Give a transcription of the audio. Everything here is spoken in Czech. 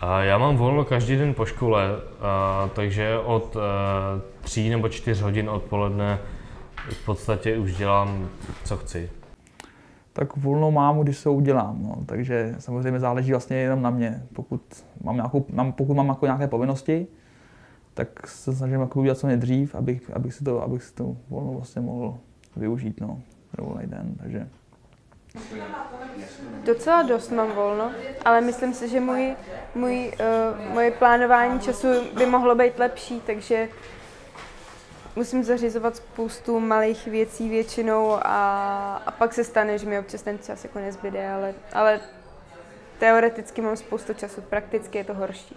A já mám volno každý den po škole, a, takže od a, tří nebo čtyř hodin odpoledne v podstatě už dělám, co chci. Tak volno mám, když se udělám, no. takže samozřejmě záleží vlastně jenom na mě. Pokud mám, nějakou, mám, pokud mám jako nějaké povinnosti, tak se snažím jako udělat co nejdřív, abych, abych, si to, abych si to volno vlastně mohl využít, no, den, takže. Docela dost mám volno, ale myslím si, že můj, můj, uh, moje plánování času by mohlo být lepší, takže musím zařizovat spoustu malých věcí většinou a, a pak se stane, že mi občas ten čas jako nezbyde, ale, ale teoreticky mám spoustu času, prakticky je to horší.